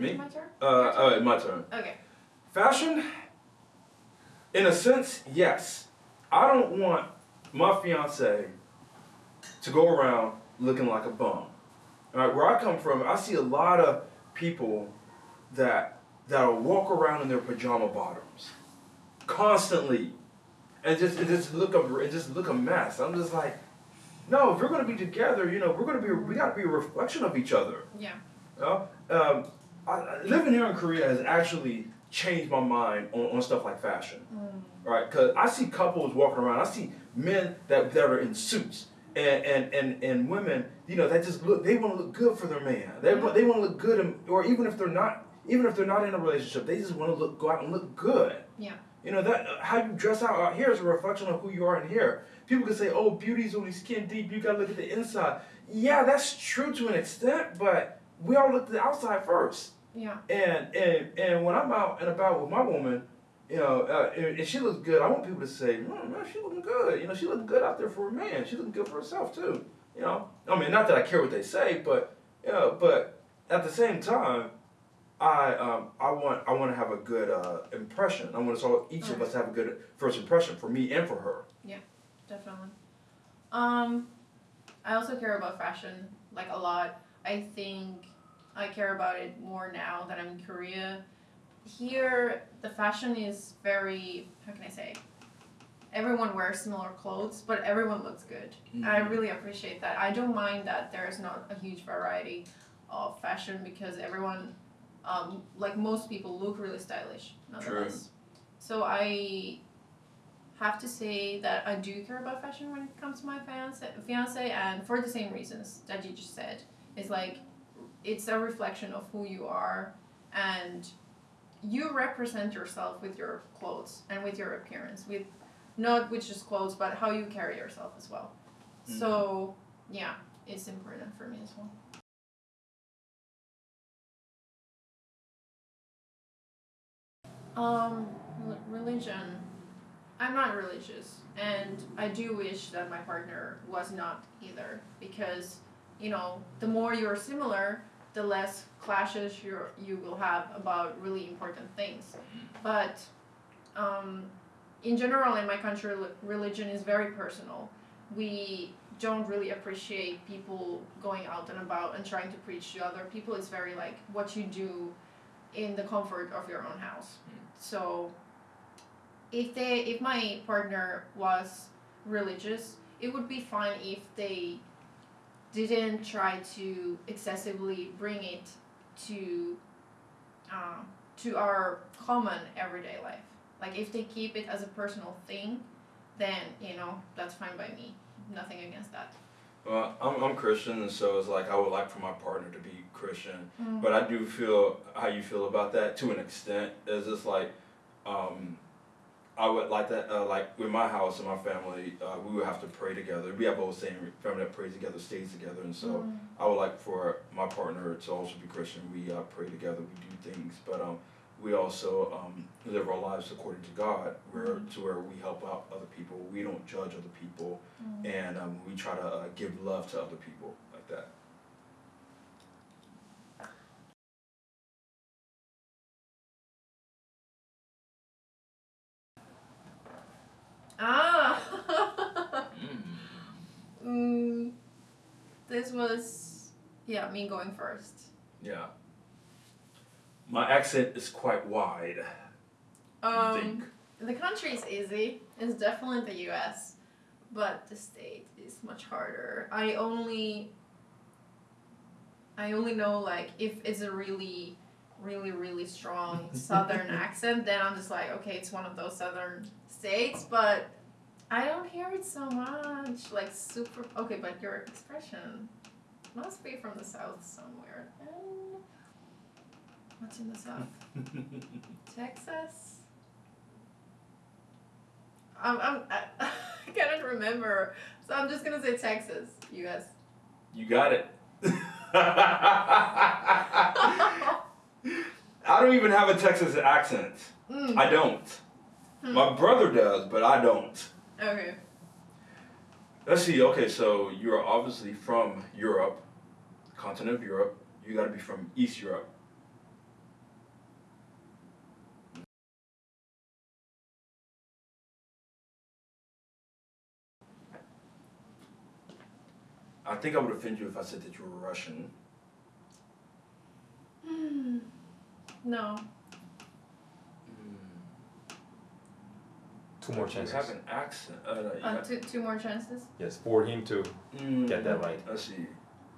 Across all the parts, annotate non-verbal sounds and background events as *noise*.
Me? My turn? Uh, uh, my turn. Okay. Fashion, in a sense, yes. I don't want my fiance to go around looking like a bum. All right, where I come from, I see a lot of people that that'll walk around in their pajama bottoms constantly, and just and just look a and just look a mess. I'm just like, no, if we're gonna be together, you know, we're gonna be we gotta be a reflection of each other. Yeah. You know? um, I, living here in Korea has actually changed my mind on, on stuff like fashion. Mm. Right, because I see couples walking around. I see men that, that are in suits, and, and, and, and women, you know, that just look. They want to look good for their man. They want they want to look good, in, or even if they're not, even if they're not in a relationship, they just want to look go out and look good. Yeah. You know that uh, how you dress out out here is a reflection of who you are in here. People can say, "Oh, beauty's only skin deep. You gotta look at the inside." Yeah, that's true to an extent, but we all look at the outside first. Yeah. And and and when I'm out and about with my woman, you know, uh, and, and she looks good, I want people to say, mm, man, she looking good. You know, she looking good out there for a man. She looking good for herself too. You know, I mean, not that I care what they say, but you know, but at the same time, I um I want I want to have a good uh, impression. I want to all each of us have a good first impression for me and for her. Yeah, definitely. Um, I also care about fashion like a lot. I think I care about it more now that I'm in Korea. Here, the fashion is very how can I say? Everyone wears similar clothes, but everyone looks good. Mm-hmm. I really appreciate that. I don't mind that there is not a huge variety of fashion because everyone, um, like most people, look really stylish. Nonetheless. So I have to say that I do care about fashion when it comes to my fiance, fiance, and for the same reasons that you just said. It's like it's a reflection of who you are, and you represent yourself with your clothes and with your appearance, with not with just clothes, but how you carry yourself as well. So yeah, it's important for me as well. Um, religion. I'm not religious, and I do wish that my partner was not either, because you know, the more you're similar, the less clashes you you will have about really important things. But um, in general, in my country, religion is very personal. We don't really appreciate people going out and about and trying to preach to other people. It's very like what you do in the comfort of your own house. So if they if my partner was religious, it would be fine if they didn't try to excessively bring it to uh, to our common everyday life. Like if they keep it as a personal thing, then you know that's fine by me. Nothing against that. Well, I'm, I'm Christian, and so it's like I would like for my partner to be Christian. Mm. But I do feel how you feel about that to an extent. It's just like, um, I would like that, uh, like with my house and my family, uh, we would have to pray together. We have a whole saying, family that prays together stays together. And so Mm. I would like for my partner to also be Christian. We uh, pray together, we do things, but um, we also um, live our lives according to God, where to where we help out other people. We don't judge other people, Mm. and um, we try to uh, give love to other people like that. Ah. mm, was yeah me going first. Yeah. My accent is quite wide. Um, think. the country is easy. It's definitely the U.S., but the state is much harder. I only. I only know like if it's a really, really, really strong *laughs* Southern accent, then I'm just like, okay, it's one of those Southern states, but I don't hear it so much. Like super. Okay, but your expression must be from the South somewhere. Then what's in the South? *laughs* Texas. I'm, I'm, *laughs* I, I cannot remember, so I'm just gonna say Texas. You guys. You got it. *laughs* I don't even have a Texas accent. Mm. I don't. Hmm. My brother does, but I don't. Okay. Let's see. Okay, so you are obviously from Europe, continent of Europe. You got to be from East Europe. I think I would offend you if I said that you were Russian. Mm, *sighs* no. Two more You chances. have an accent. Uh, no, you Uh, got- two, two more chances. Yes, for him to Mm, get that right. Let's see.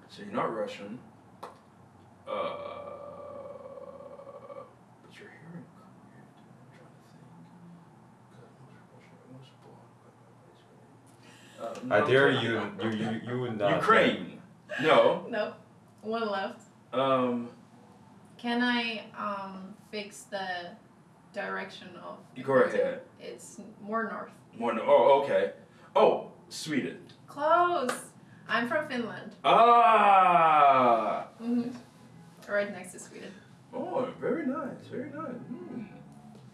So you're not Russian. Uh, but you're hearing I'm trying to think. uh, no, I I'm dare you, you, you, you would not. Ukraine. No. Nope. One left. Um. Can I um fix the direction of? You go ahead. It's more north. More. No, oh, okay. Oh, Sweden. Close. I'm from Finland. Ah. hmm Right next to Sweden. Oh, very nice. Very nice. Hmm.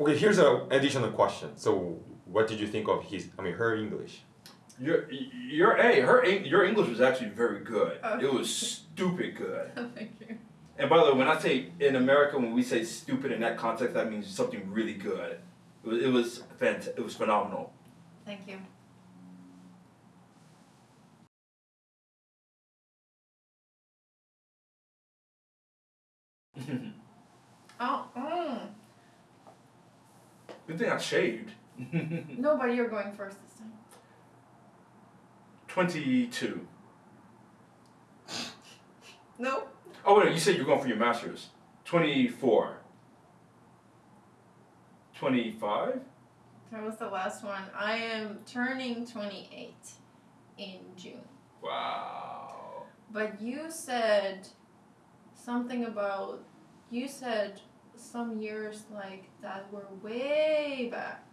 Okay, here's an additional question. So, what did you think of his? I mean, her English. Your, your, hey, her, your English was actually very good. Oh. It was stupid good. *laughs* Thank you. And by the way, when I say in America, when we say stupid in that context, that means something really good. It was, it was fant- It was phenomenal. Thank you. *laughs* Oh. Mm. Good thing I shaved. *laughs* No, but you're going first this time. Twenty-two. *laughs* No. Oh wait, you said you're going for your masters. Twenty-four. Twenty-five. That was the last one. I am turning 28 in June. Wow. But you said something about you said some years like that were way back.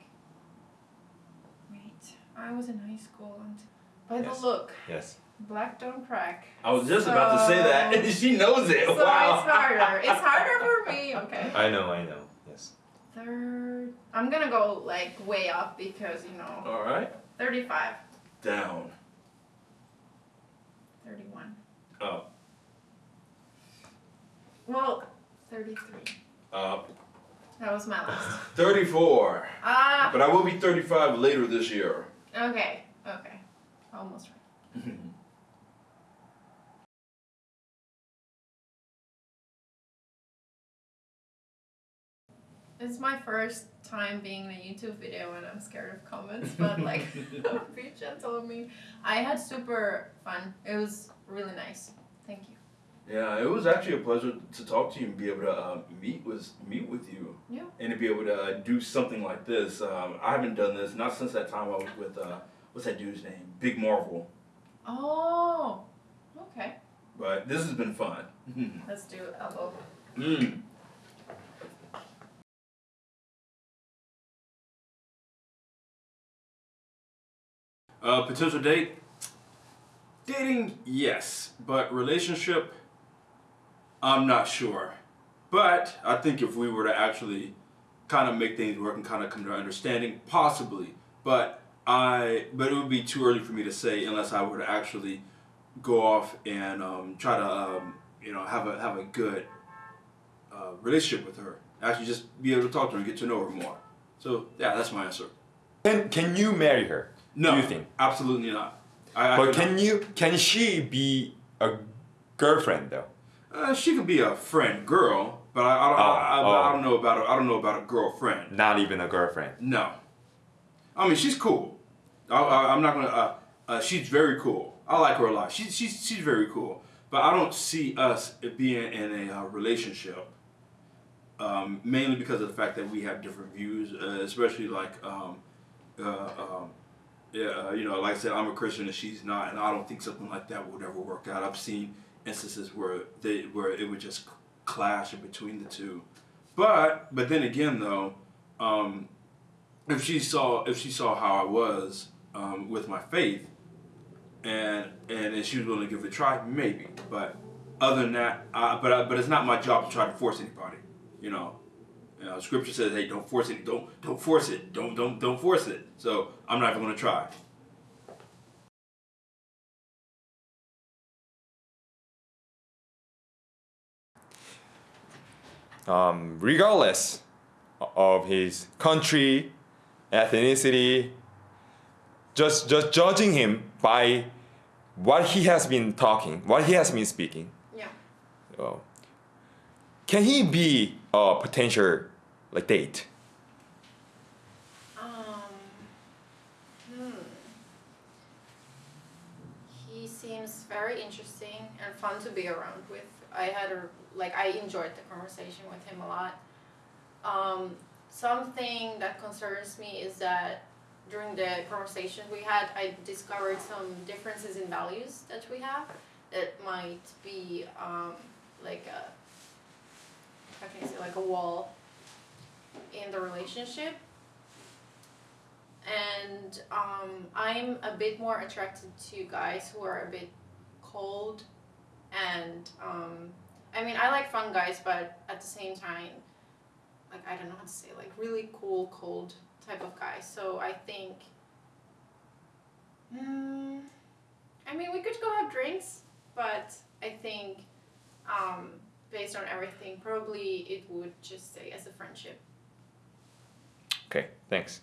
Wait, I was in high school and by Yes. the look, Yes. Black don't crack. I was just about to say that. So- *laughs* she knows it. So wow. it's harder. *laughs* It's harder for me. Okay. I know. I know. Yes. Third. I'm gonna go like way up because you know All right. 35, Down. 31. Up. Well, 33. Up. That was my last. *laughs* Thirty-four. Ah. But I will be thirty-five later this year. Okay. Okay. Almost right. It's my first time being in a YouTube video and I'm scared of comments, but like be gentle with me. I had super fun. It was really nice. Thank you. Yeah, it was actually a pleasure to talk to you and be able to uh, meet with meet with you. Yeah. And to be able to uh, do something like this. Um, I haven't done this not since that time I was with uh, what's that dude's name? Big Marvel. Oh. Okay. But this has been fun. *laughs* Let's do elbow. mm. Uh, potential date? Dating, yes, but relationship, I'm not sure. But I think if we were to actually kind of make things work and kind of come to an understanding, possibly. But I, but it would be too early for me to say unless I were to actually go off and um, try to, um, you know, have a have a good uh, relationship with her. Actually, just be able to talk to her and get to know her more. So yeah, that's my answer. Can Can you marry her? No, you think? absolutely not. I, I But can you? Can she be a girlfriend though? Uh, she could be a friend girl, but I, I, don't, Oh, I, I, oh. I don't know about a, I don't know about a girlfriend. Not even a girlfriend. No, I mean she's cool. I, I, I'm not gonna. Uh, uh, she's very cool. I like her a lot. She's she's she's very cool. But I don't see us being in a uh, relationship. Um, mainly because of the fact that we have different views, uh, especially like, um, uh, um, yeah, uh, you know, like I said, I'm a Christian and she's not, and I don't think something like that would ever work out. I've seen instances where they where it would just clash in between the two. But but then again though, um, if she saw if she saw how I was um, with my faith, and and if she was willing to give it a try, maybe. But other than that, uh, but uh, but it's not my job to try to force anybody. You know, you know, Scripture says, "Hey, don't force it. Don't don't force it. Don't don't don't force it." So I'm not even going to try. Um, regardless of his country, ethnicity, just just judging him by what he has been talking, what he has been speaking, Yeah. uh, can he be a potential like date? Um. Hmm. He seems very interesting and fun to be around with. I had a like I enjoyed the conversation with him a lot. Um, something that concerns me is that during the conversation we had, I discovered some differences in values that we have that might be um, like a how can say like a wall in the relationship and um, I'm a bit more attracted to guys who are a bit cold, and um, I mean I like fun guys, but at the same time, like I don't know how to say like really cool, cold type of guy. So I think, mm, I mean we could go have drinks, but I think um, based on everything, probably it would just stay as a friendship. Okay, thanks.